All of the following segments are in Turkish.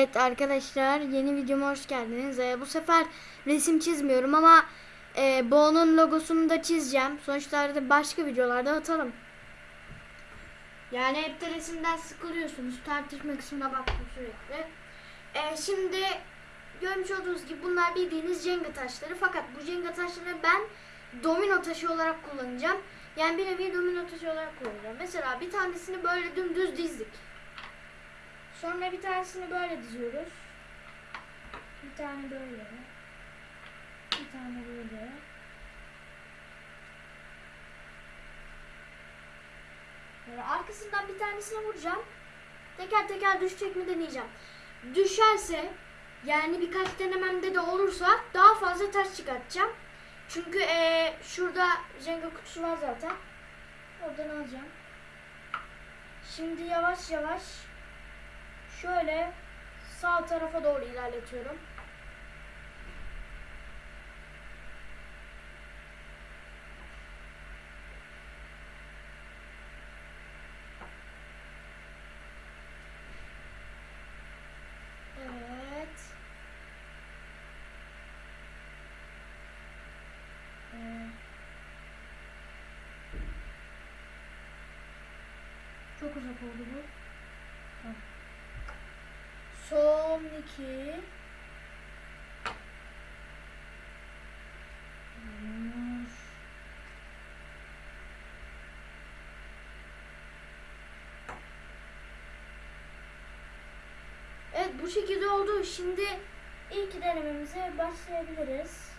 Evet arkadaşlar yeni videoma hoş geldiniz. Ee, bu sefer resim çizmiyorum ama e, Bo'nun logosunu da çizeceğim. Sonuçlarda başka videolarda atalım. Yani hep de resimden sıkılıyorsunuz. Tartışma kısmına baktım sürekli. Ee, şimdi görmüş olduğunuz gibi bunlar bildiğiniz Jenga taşları. Fakat bu Jenga taşlarını ben domino taşı olarak kullanacağım. Yani bir nevi domino taşı olarak kullanacağım. Mesela bir tanesini böyle dümdüz dizdik. Sonra bir tanesini böyle diziyoruz. Bir tane böyle. Bir tane böyle. Böyle arkasından bir tanesine vuracağım. Teker teker düşecek mi deneyeceğim. Düşerse yani birkaç denememde de olursa daha fazla taş çıkartacağım. Çünkü eee, şurada Jenga kutusu var zaten. Oradan alacağım. Şimdi yavaş yavaş şöyle sağ tarafa doğru ilerletiyorum. Evet. Çok uzak oldu bu. Tamam. Son iki. Evet bu şekilde oldu. Şimdi ilk denememize başlayabiliriz.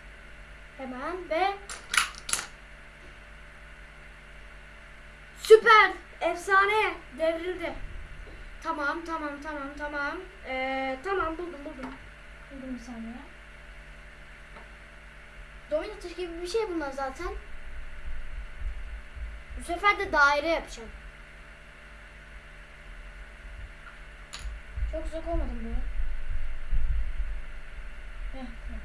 Hemen ve süper efsane devrildi. Tamam tamam tamam tamam. Ee, tamam buldum buldum. Buldum bir saniye. Domino taşı gibi bir şey bunlar zaten. Bu sefer de daire yapacağım. Çok uzak olmadım bu. Heh, tamam.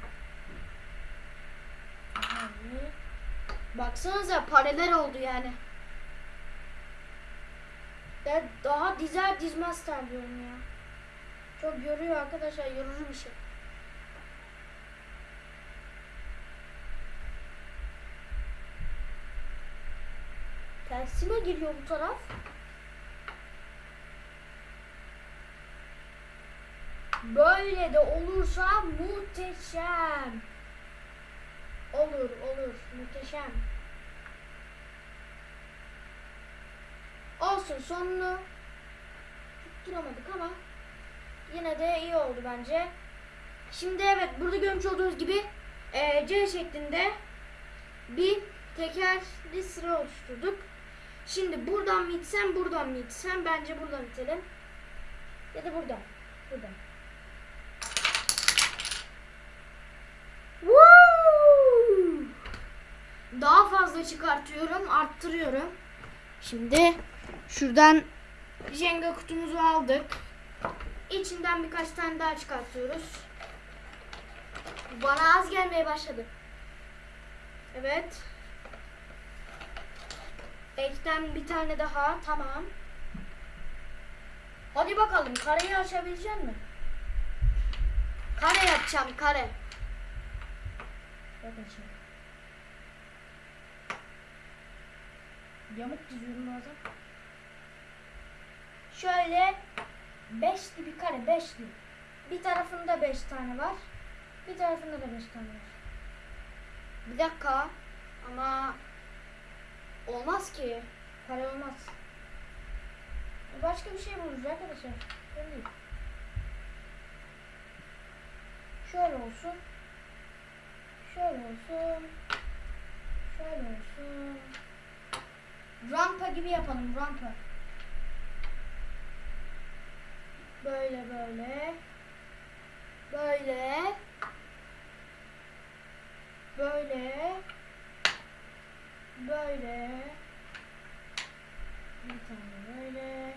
Baksanıza paralel oldu yani. Ya daha dizer dizmez terliyorum ya. Çok yoruyor arkadaşlar yorucu bir şey. Tersine geliyor bu taraf. Böyle de olursa muhteşem. Olur olur muhteşem. Olsun sonunu tutturamadık ama yine de iyi oldu bence. Şimdi evet burada görmüş olduğunuz gibi e, C şeklinde bir tekerli sıra oluşturduk. Şimdi buradan mı itsem buradan mı itsem bence buradan itelim. Ya da buradan. Buradan. Woo! Daha fazla çıkartıyorum, arttırıyorum. Şimdi şuradan Jenga kutumuzu aldık. İçinden birkaç tane daha çıkartıyoruz. Bana az gelmeye başladı. Evet. Ekten bir tane daha. Tamam. Hadi bakalım kareyi açabilecek mi? Kare yapacağım kare. Bak açayım. Yamuk diziyorum bazen. Şöyle beşli bir kare, beşli. Bir tarafında beş tane var. Bir tarafında da beş tane var. Bir dakika. Ama olmaz ki. Kare olmaz. Başka bir şey buluruz arkadaşlar. Öyle. Şöyle olsun. Şöyle olsun. Şöyle olsun. Rampa gibi yapalım rampa. Böyle böyle. Böyle. Böyle. Böyle. Bir tane böyle.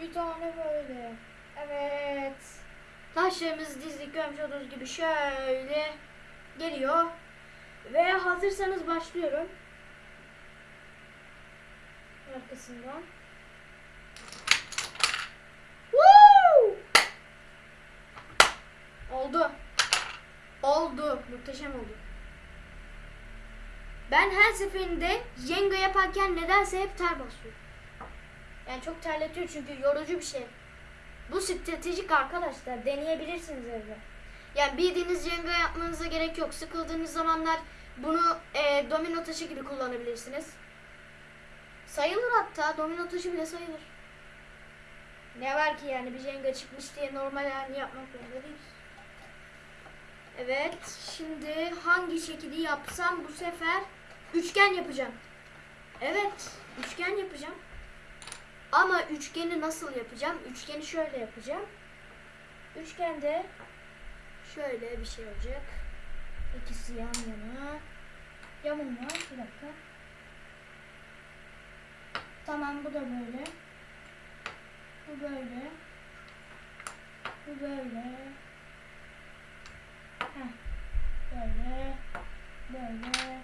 Bir tane böyle. Evet. Taşlarımızı dizdik görmüş olduğunuz gibi şöyle geliyor. Ve hazırsanız başlıyorum. Arkasından. Woo! Muhteşem oldu. Ben her seferinde Jenga yaparken nedense hep ter basıyorum. Yani çok terletiyor çünkü yorucu bir şey. Bu stratejik arkadaşlar. Deneyebilirsiniz evde. Yani bildiğiniz Jenga yapmanıza gerek yok. Sıkıldığınız zamanlar bunu e, domino taşı gibi kullanabilirsiniz. Sayılır hatta. Domino taşı bile sayılır. Ne var ki yani bir Jenga çıkmış diye normal halini yapmak zorunda değiliz. Evet. Şimdi hangi şekli yapsam bu sefer üçgen yapacağım. Evet. Üçgen yapacağım. Ama üçgeni nasıl yapacağım? Üçgeni şöyle yapacağım. Üçgende şöyle bir şey olacak. İkisi yan yana. Yamulma. Bir dakika. Tamam bu da böyle. Bu böyle. Bu böyle. Böyle. Böyle.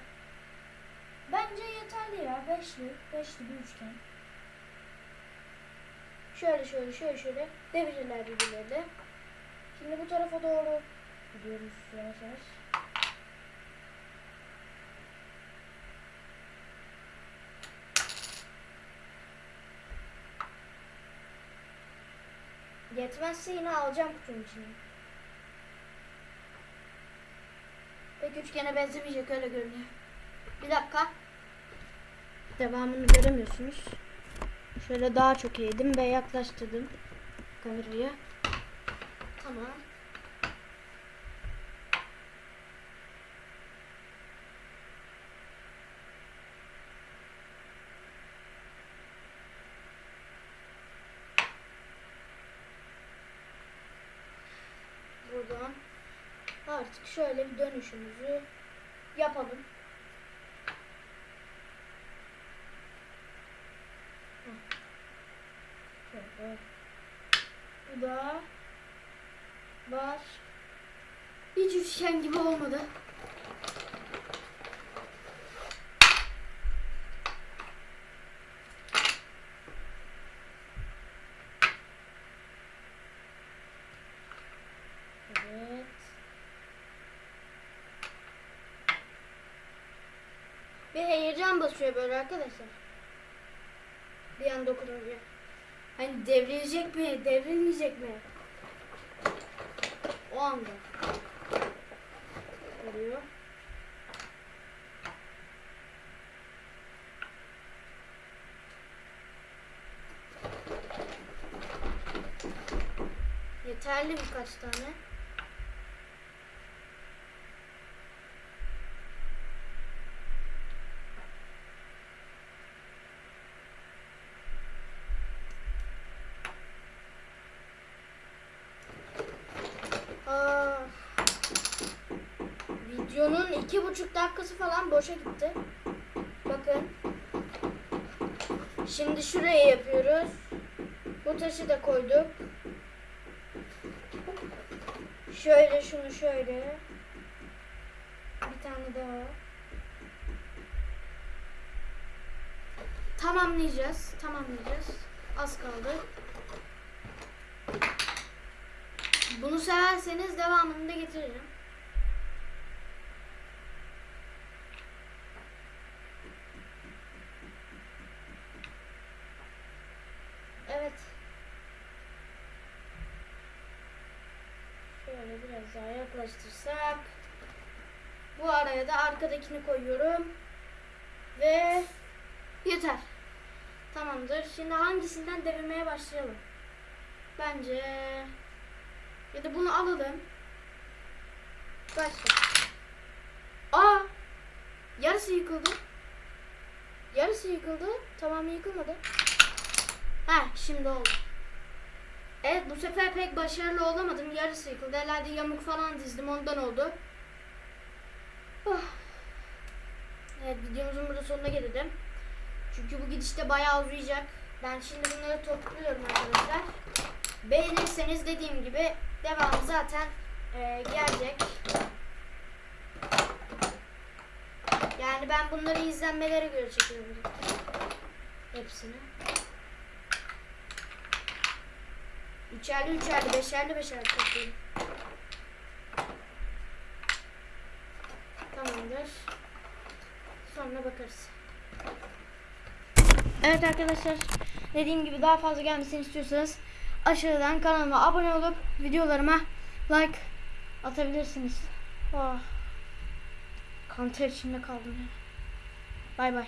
Bence yeterli ya. Beşli. Beşli bir üçgen. Şöyle şöyle şöyle şöyle devirirler birbirlerine. Şimdi bu tarafa doğru gidiyoruz yavaş yavaş. Yetmezse yine alacağım kutunun içine. Pek üçgene benzemeyecek öyle görünüyor. Bir dakika. Devamını göremiyorsunuz. Şöyle daha çok eğdim ve yaklaştırdım kamerayı. Tamam. Buradan artık şöyle bir dönüşümüzü yapalım. Bu da var. Hiç üçgen gibi olmadı. Evet. Bir basıyor böyle arkadaşlar. Bir an dokununca. Hani devrilecek mi, devrilmeyecek mi? O anda. Oluyor. Yeterli birkaç tane. Aa, videonun iki buçuk dakikası falan boşa gitti. Bakın. Şimdi şuraya yapıyoruz. Bu taşı da koyduk. Şöyle şunu şöyle. Bir tane daha. Tamamlayacağız. Tamamlayacağız. Az kaldı. Bunu severseniz devamını da getiririm. Evet. Şöyle biraz daha yaklaştırsak. Bu araya da arkadakini koyuyorum. Ve yeter. Tamamdır. Şimdi hangisinden devirmeye başlayalım? Bence ya da bunu alalım. Başla. Aa! Yarısı yıkıldı. Yarısı yıkıldı. Tamamı yıkılmadı. Ha, şimdi oldu. Evet, bu sefer pek başarılı olamadım. Yarısı yıkıldı. Herhalde yamuk falan dizdim. Ondan oldu. Oh. Evet, videomuzun burada sonuna gelelim. Çünkü bu gidişte bayağı uzayacak. Ben şimdi bunları topluyorum arkadaşlar. Beğenirseniz dediğim gibi devamı zaten e, gelecek. Yani ben bunları izlenmelere göre çekiyorum. Hepsini. Üçerli üçerli, beşerli beşerli topluyorum. Tamamdır. Sonra bakarız. Evet arkadaşlar. Dediğim gibi daha fazla gelmesini istiyorsanız aşağıdan kanalıma abone olup videolarıma like atabilirsiniz. Oh. Kanter içinde kaldım. Bay bay.